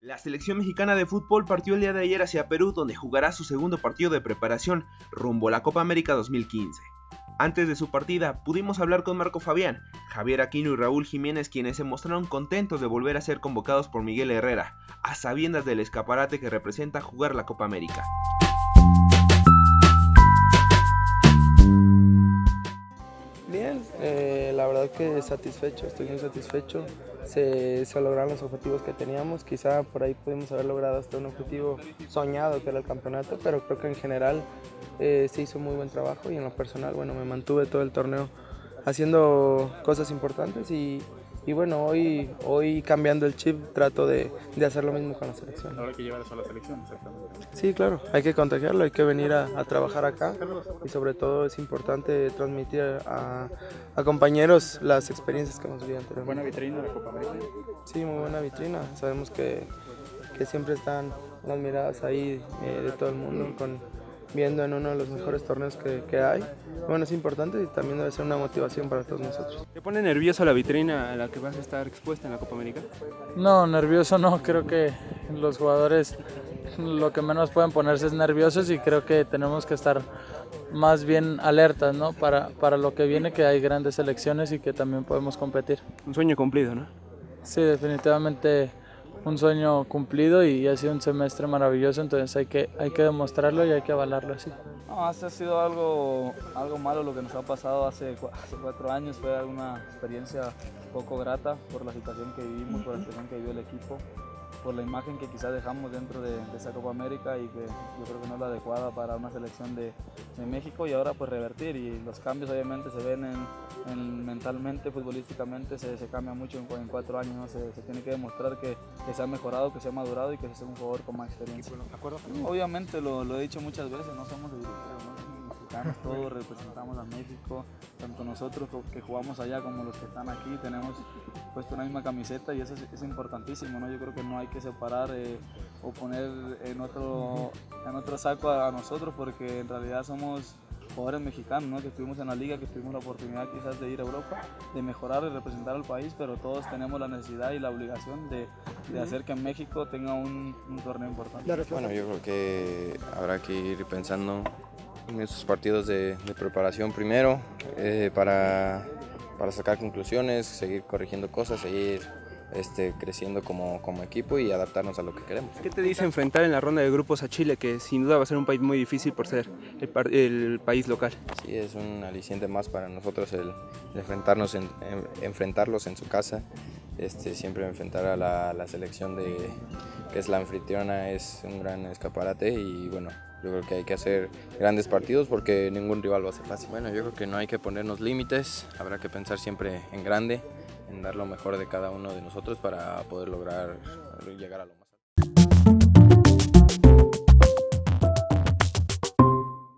La selección mexicana de fútbol partió el día de ayer hacia Perú donde jugará su segundo partido de preparación rumbo a la Copa América 2015. Antes de su partida pudimos hablar con Marco Fabián, Javier Aquino y Raúl Jiménez quienes se mostraron contentos de volver a ser convocados por Miguel Herrera, a sabiendas del escaparate que representa jugar la Copa América. Que satisfecho, estoy muy satisfecho. Se, se, lograron los objetivos que teníamos, quizá por ahí pudimos haber logrado hasta un objetivo soñado que era el campeonato, pero creo que en general eh, se hizo muy buen trabajo y en lo personal, bueno, me mantuve todo el torneo haciendo cosas importantes y, y bueno, hoy, hoy cambiando el chip trato de, de, hacer lo mismo con la selección. Ahora hay que llevar eso a la selección, exactamente. Sí, claro, hay que contagiarlo, hay que venir a, a trabajar acá y sobre todo es importante transmitir a, a, compañeros las experiencias que hemos vivido anteriormente. ¿Buena vitrina de Copa América? Sí, muy buena vitrina. Sabemos que, que siempre están las miradas ahí eh, de todo el mundo con viendo en uno de los mejores torneos que, que, hay. Bueno, es importante y también debe ser una motivación para todos nosotros. ¿Te pone nervioso la vitrina a la que vas a estar expuesta en la Copa América? No, nervioso no, creo que los jugadores lo que menos pueden ponerse es nerviosos y creo que tenemos que estar más bien alertas ¿no? para, para lo que viene, que hay grandes selecciones y que también podemos competir. Un sueño cumplido, ¿no? Sí, definitivamente un sueño cumplido y ha sido un semestre maravilloso, entonces hay que, hay que demostrarlo y hay que avalarlo así. No, ha sido algo, algo malo lo que nos ha pasado hace, hace cuatro años, fue una experiencia poco grata por la situación que vivimos, por la situación que vivió el equipo, por la imagen que quizás dejamos dentro de, de, esa Copa América y que yo creo que no es la adecuada para una selección de, de México y ahora pues revertir y los cambios obviamente se ven en, en mentalmente, futbolísticamente se, se, cambia mucho en, en cuatro años, ¿no? se, se, tiene que demostrar que, que, se ha mejorado, que se ha madurado y que se es un jugador con más experiencia. Obviamente lo, lo, he dicho muchas veces, no somos ¿no? Mexicanos, todos representamos a México, tanto nosotros que jugamos allá como los que están aquí, tenemos puesto una misma camiseta y eso es, es importantísimo, ¿no? yo creo que no hay que separar eh, o poner en otro, en otro saco a, a nosotros porque en realidad somos jugadores mexicanos, ¿no? que estuvimos en la liga, que tuvimos la oportunidad quizás de ir a Europa, de mejorar y representar al país, pero todos tenemos la necesidad y la obligación de, de hacer que México tenga un, un, torneo importante. Bueno, yo creo que habrá que ir pensando en esos partidos de, de preparación primero eh, para, para sacar conclusiones, seguir corrigiendo cosas, seguir este, creciendo como, como, equipo y adaptarnos a lo que queremos. ¿Qué te dice enfrentar en la ronda de grupos a Chile, que sin duda va a ser un país muy difícil por ser el, el país local? Sí, es un aliciente más para nosotros el, el enfrentarnos en, en, enfrentarlos en su casa. Este, siempre enfrentar a la, la, selección de, que es la anfitriona es un gran escaparate y bueno, yo creo que hay que hacer grandes partidos porque ningún rival va a ser fácil. Bueno, yo creo que no hay que ponernos límites, habrá que pensar siempre en grande, en dar lo mejor de cada uno de nosotros para poder lograr llegar a lo más.